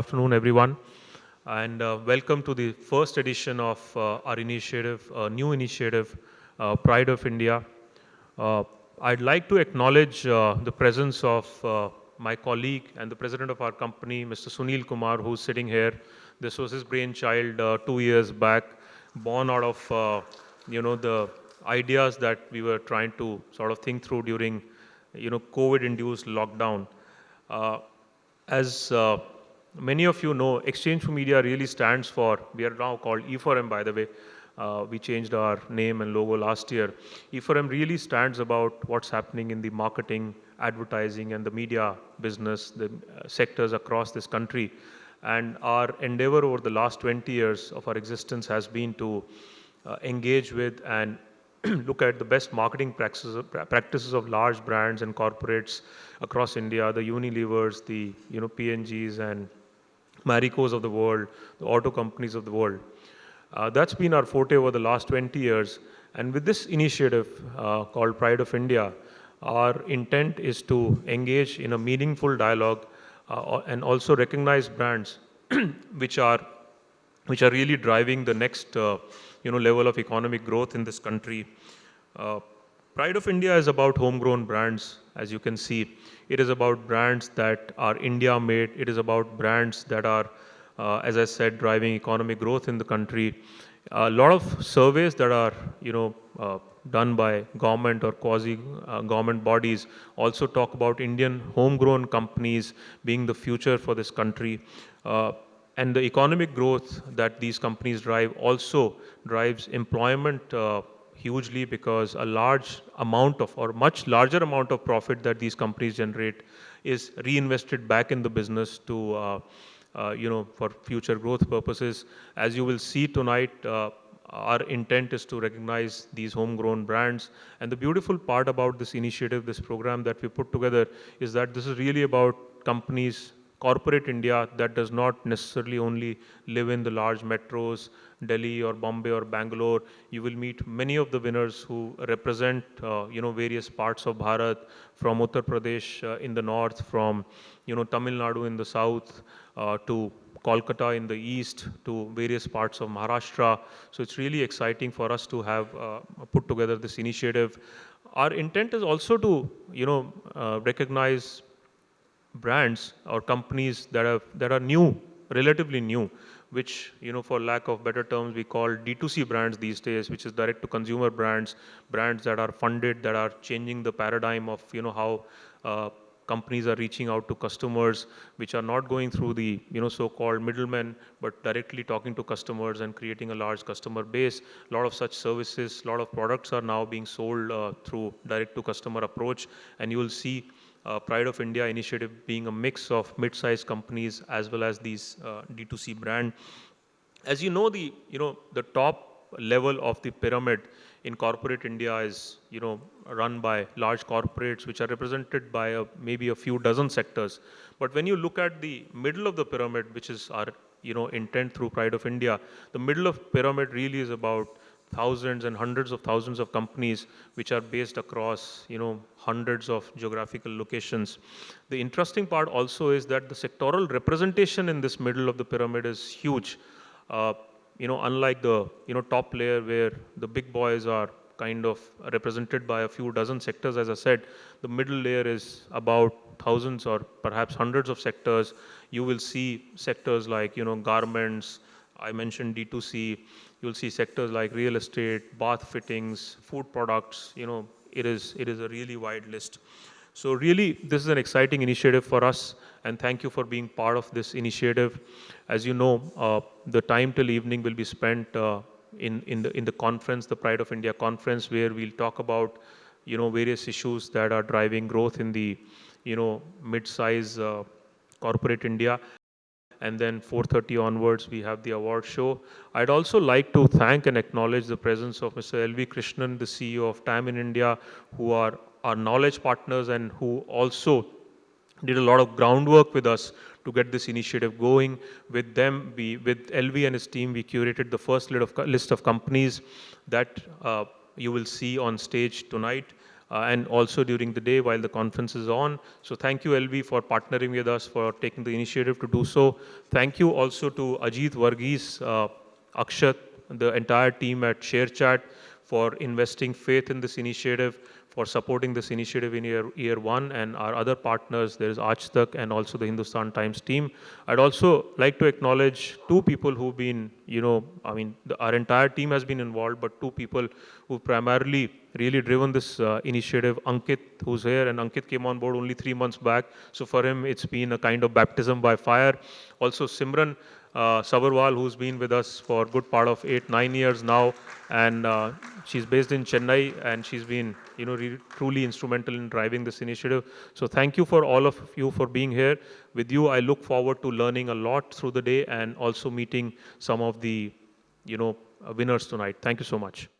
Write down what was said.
Afternoon, everyone, and uh, welcome to the first edition of uh, our initiative, uh, new initiative, uh, Pride of India. Uh, I'd like to acknowledge uh, the presence of my colleague and the president of our company, Mr. Sunil Kumar, who's sitting here. This was his brainchild two years back, born out of, you know, the ideas that we were trying to sort of think through during, you know, COVID-induced lockdown. as many of you know, Exchange for Media really stands for, we are now called E4M by the way, uh, we changed our name and logo last year. E4M really stands about what's happening in the marketing, advertising and the media business, the uh, sectors across this country. And our endeavor over the last 20 years of our existence has been to uh, engage with and look at the best marketing practices, practices of large brands and corporates across India, the Unilevers, the you know P&Gs and Maricos of the world, the auto companies of the world. Uh, that's been our forte over the last 20 years. And with this initiative uh, called Pride of India, our intent is to engage in a meaningful dialogue uh, and also recognize brands which are which are really driving the next uh, you know level of economic growth in this country. Pride of India is about homegrown brands, as you can see. It is about brands that are India made. It is about brands that are, uh, as I said, driving economic growth in the country. A lot of surveys that are, you know, uh, done by government or quasi uh, bodies also talk about Indian homegrown companies being the future for this country. Uh, and the economic growth that these companies drive also drives employment uh, hugely because a large amount of or much larger amount of profit that these companies generate is reinvested back in the business to uh, uh, you know for future growth purposes. As you will see tonight uh, our intent is to recognize these homegrown brands. And the beautiful part about this initiative this program that we put together is that this is really about companies corporate India that does not necessarily only live in the large metros, Delhi or Bombay or Bangalore. You will meet many of the winners who represent, uh, you know, various parts of Bharat, from Uttar Pradesh uh, in the north, from, you know, Tamil Nadu in the south, uh, to Kolkata in the east, to various parts of Maharashtra. So it's really exciting for us to have uh, put together this initiative. Our intent is also to, you know, uh, recognize brands or companies that are that are new, relatively new, which you know, for lack of better terms, we call D2C brands these days, which is direct-to-consumer brands, brands that are funded, that are changing the paradigm of you know how uh, companies are reaching out to customers, which are not going through the you know so-called middlemen, but directly talking to customers and creating a large customer base. A lot of such services, a lot of products are now being sold uh, through direct-to-customer approach, and you will see Pride of India initiative being a mix of mid-sized companies as well as these uh, D2C brand. As you know, the you know the top level of the pyramid in corporate India is you know run by large corporates which are represented by a, maybe a few dozen sectors. But when you look at the middle of the pyramid, which is our you know intent through Pride of India, the middle of pyramid really is about thousands and hundreds of thousands of companies which are based across you know hundreds of geographical locations. The interesting part also is that the sectoral representation in this middle of the pyramid is huge. Uh, you know unlike the you know top layer where the big boys are kind of represented by a few dozen sectors as i said the middle layer is about thousands or perhaps hundreds of sectors. You will see sectors like you know garments i mentioned d2c You'll see sectors like real estate, bath fittings, food products, you know, it is, it is a really wide list. So really, this is an exciting initiative for us, and thank you for being part of this initiative. As you know, uh, the time till evening will be spent uh, in, in, the, in the conference, the Pride of India conference, where we'll talk about, you know, various issues that are driving growth in the, you know, mid-size uh, corporate India and then 4.30 onwards we have the award show. I'd also like to thank and acknowledge the presence of Mr. L.V. Krishnan, the CEO of TAM in India, who are our knowledge partners and who also did a lot of groundwork with us to get this initiative going. With them, we, with LV and his team, we curated the first list of, list of companies that uh, you will see on stage tonight. Uh, and also during the day while the conference is on. So thank you, LV, for partnering with us, for taking the initiative to do so. Thank you also to Ajit Varghese, uh, Akshat, the entire team at ShareChat for investing faith in this initiative for supporting this initiative in year, year one and our other partners, there is Aaj and also the Hindustan Times team. I'd also like to acknowledge two people who've been, you know, I mean, the, our entire team has been involved, but two people who've primarily really driven this uh, initiative. Ankit, who's here, and Ankit came on board only three months back. So for him, it's been a kind of baptism by fire. Also, Simran, uh, Sabarwal, who's been with us for good part of eight, nine years now. And uh, she's based in Chennai and she's been, you know, truly instrumental in driving this initiative. So thank you for all of you for being here. With you, I look forward to learning a lot through the day and also meeting some of the, you know, winners tonight. Thank you so much.